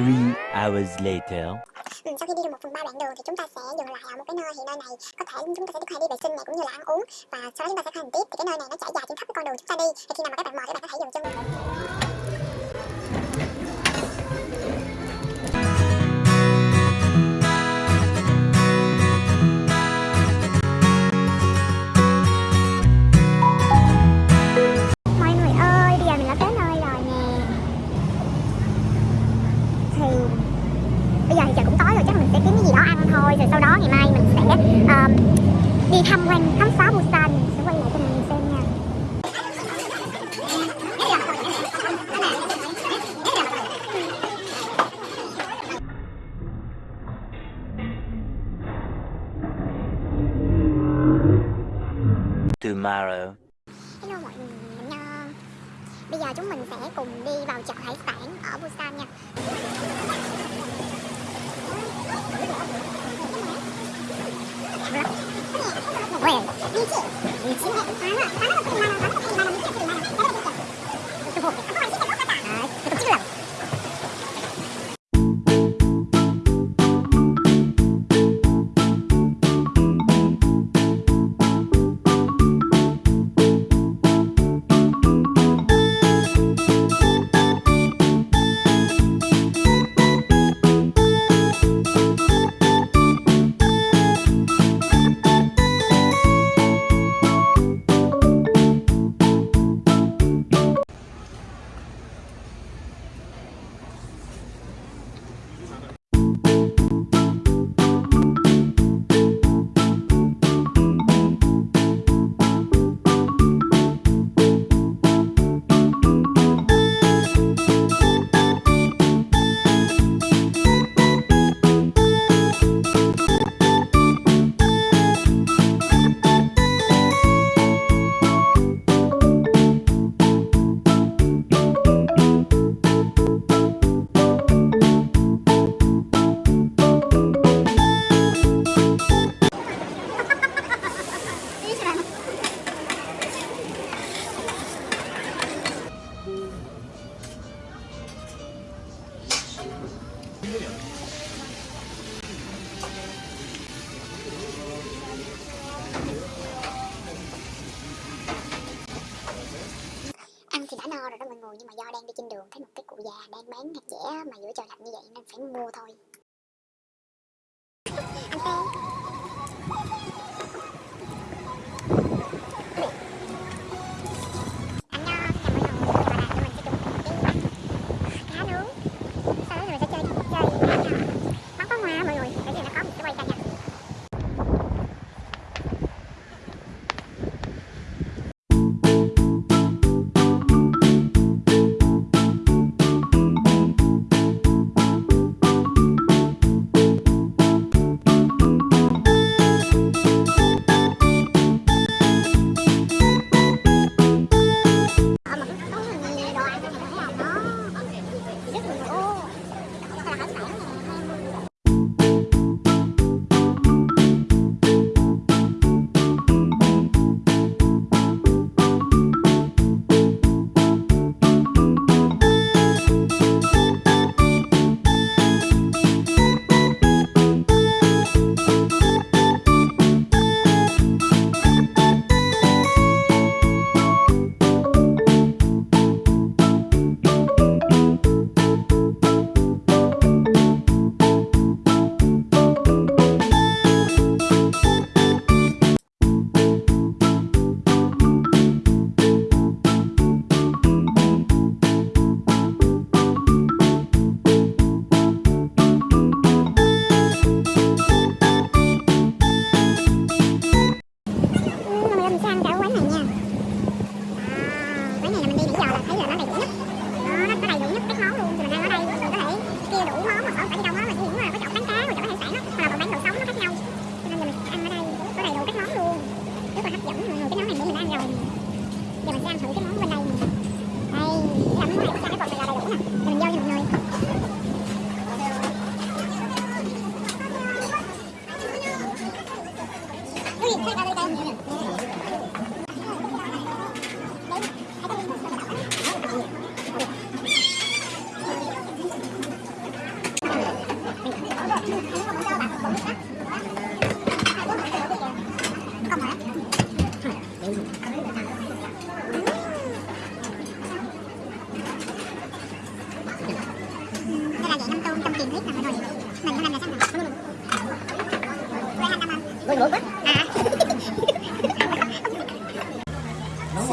Three hours later. Ừ, sau khi đi được một phần ba đoạn đường thì chúng ta sẽ dừng lại ở một cái nơi thì nơi này có thể chúng ta sẽ được đi vệ sinh này cũng như là ăn uống và sau đó chúng ta sẽ hành tiếp thì cái nơi này nó trải dài trên khắp cái con đường chúng ta đi thì khi nào mà các bạn mời các bạn có thể dừng chân ba Hello mọi người, ờ, Bây giờ chúng mình sẽ cùng đi vào chợ hải sản ở Busan nha. Hãy subscribe cho kênh Ghiền Mì Gõ Để không bỏ lỡ những video hấp dẫn Ăn thì đã no rồi đó mọi người, Nhưng mà do đang đi trên đường, Thấy một cái cụ già đang bán hạt dẻ Mà giữa trời lạnh như vậy, nên phải mua thôi. Anh tê 太干的干粉有点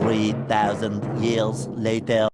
Three thousand years later.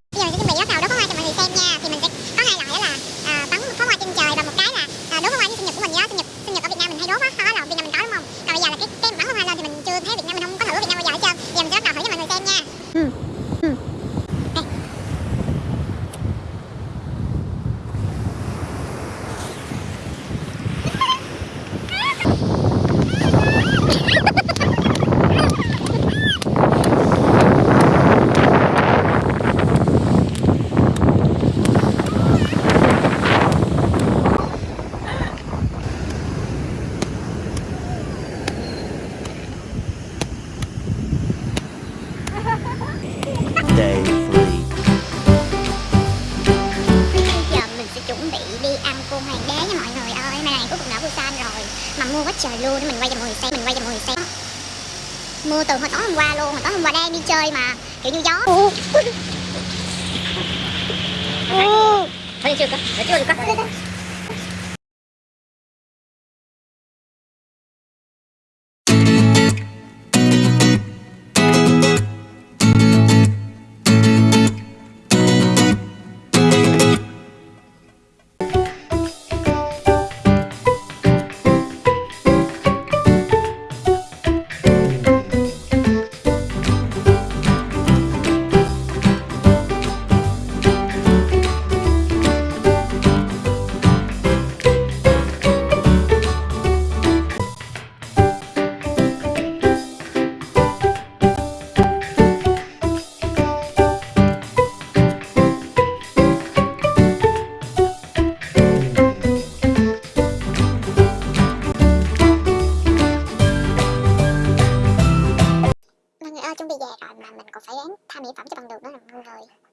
đi ăn cơm hoàng đế nha mọi người ơi mà này cuối cùng đã Busan rồi mà mua quá trời luôn để mình quay cho mọi người xem mình quay cho mọi người xem mua từ hồi tối hôm qua luôn mà tối hôm qua đang đi chơi mà kiểu như gió ừ. Ừ. Ừ. Ừ. Ừ. Ừ. Ừ. Ừ. Really.